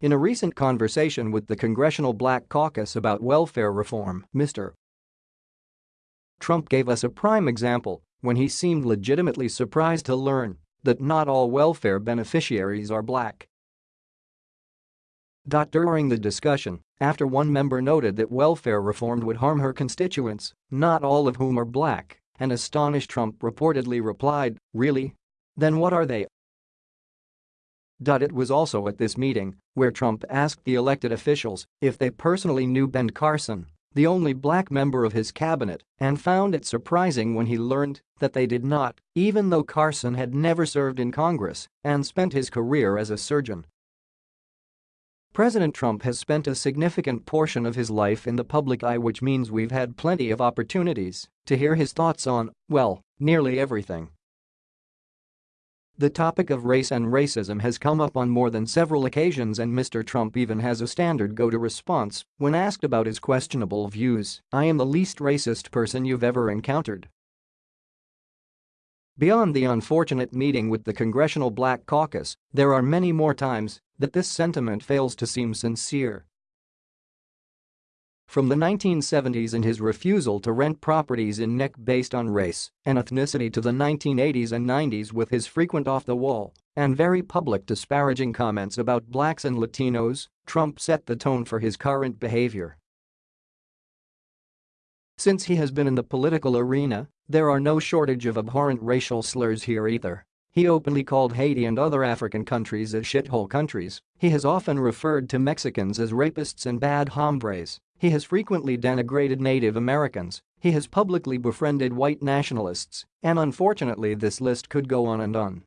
In a recent conversation with the Congressional Black Caucus about welfare reform, Mr. Trump gave us a prime example when he seemed legitimately surprised to learn that not all welfare beneficiaries are black. During the discussion, after one member noted that welfare reform would harm her constituents, not all of whom are black, an astonished Trump reportedly replied, really? Then what are they? It was also at this meeting where Trump asked the elected officials if they personally knew Ben Carson, the only black member of his cabinet, and found it surprising when he learned that they did not, even though Carson had never served in Congress and spent his career as a surgeon. President Trump has spent a significant portion of his life in the public eye which means we've had plenty of opportunities to hear his thoughts on, well, nearly everything. The topic of race and racism has come up on more than several occasions and Mr. Trump even has a standard go-to response when asked about his questionable views, I am the least racist person you've ever encountered. Beyond the unfortunate meeting with the Congressional Black Caucus, there are many more times that this sentiment fails to seem sincere. From the 1970s and his refusal to rent properties in Neck based on race and ethnicity to the 1980s and 90s with his frequent off-the-wall and very public disparaging comments about blacks and Latinos, Trump set the tone for his current behavior. Since he has been in the political arena, there are no shortage of abhorrent racial slurs here either. He openly called Haiti and other African countries as shithole countries. He has often referred to Mexicans as rapists and bad hombres. He has frequently denigrated Native Americans, he has publicly befriended white nationalists, and unfortunately this list could go on and on.